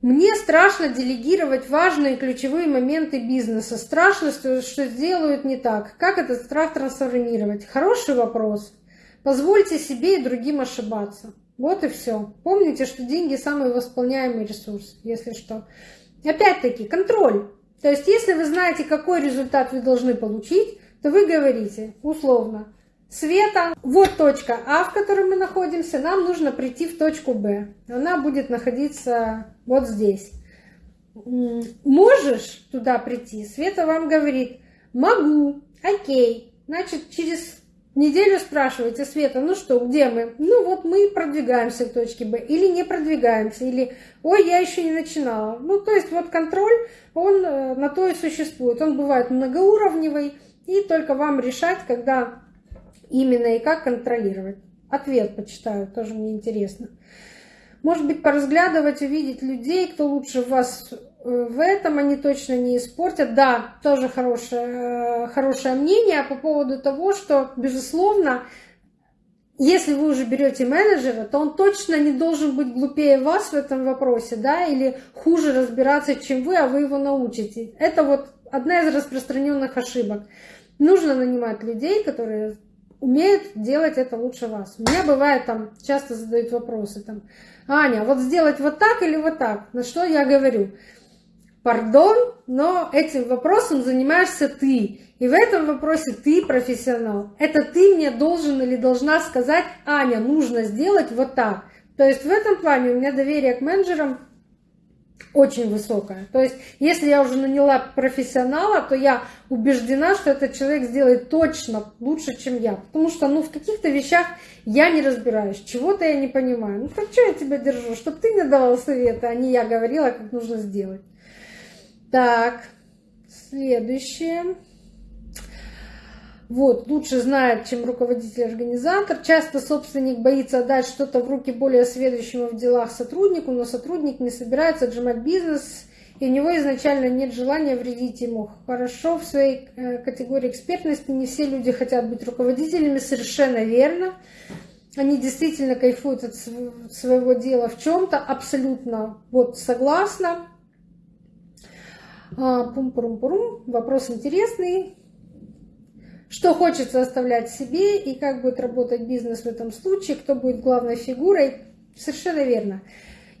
Мне страшно делегировать важные ключевые моменты бизнеса. Страшно, что, сделают не так. Как этот страх трансформировать? Хороший вопрос. Позвольте себе и другим ошибаться. Вот и все. Помните, что деньги самый восполняемый ресурс, если что. Опять-таки, контроль. То есть, если вы знаете, какой результат вы должны получить, то вы говорите условно, Света, вот точка А, в которой мы находимся, нам нужно прийти в точку Б. Она будет находиться вот здесь. Можешь туда прийти? Света вам говорит, могу, окей. Значит, через неделю спрашиваете, Света, ну что, где мы? Ну вот мы продвигаемся к точке Б. Или не продвигаемся, или ой, я еще не начинала. Ну, то есть вот контроль, он э, на то и существует. Он бывает многоуровневый, и только вам решать, когда именно и как контролировать. Ответ почитаю, тоже мне интересно. Может быть, поразглядывать, увидеть людей, кто лучше вас э, в этом, они точно не испортят. Да, тоже хорошее, э, хорошее мнение по поводу того, что, безусловно, если вы уже берете менеджера, то он точно не должен быть глупее вас в этом вопросе, да, или хуже разбираться, чем вы, а вы его научите. Это вот одна из распространенных ошибок. Нужно нанимать людей, которые умеют делать это лучше вас. У меня бывает там, часто задают вопросы там, Аня, вот сделать вот так или вот так? На что я говорю? Пардон, но этим вопросом занимаешься ты. И в этом вопросе ты профессионал. Это ты мне должен или должна сказать, Аня, нужно сделать вот так. То есть в этом плане у меня доверие к менеджерам очень высокая. То есть, если я уже наняла профессионала, то я убеждена, что этот человек сделает точно лучше, чем я. Потому что, ну, в каких-то вещах я не разбираюсь, чего-то я не понимаю. Ну, так что я тебя держу? Чтобы ты мне давал советы, а не я говорила, как нужно сделать. Так, следующее. Вот, лучше знает, чем руководитель-организатор. Часто собственник боится отдать что-то в руки более сведущему в делах сотруднику, но сотрудник не собирается отжимать бизнес, и у него изначально нет желания вредить ему. Хорошо, в своей э, категории экспертности не все люди хотят быть руководителями, совершенно верно. Они действительно кайфуют от своего дела в чем-то, абсолютно вот согласна. Пум-пурум-пурум, вопрос интересный что хочется оставлять себе и как будет работать бизнес в этом случае, кто будет главной фигурой. Совершенно верно.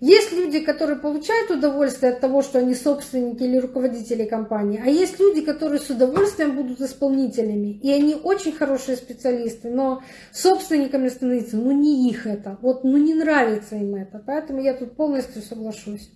Есть люди, которые получают удовольствие от того, что они собственники или руководители компании, а есть люди, которые с удовольствием будут исполнителями. И они очень хорошие специалисты, но собственниками становиться, ну не их это, вот ну не нравится им это. Поэтому я тут полностью соглашусь.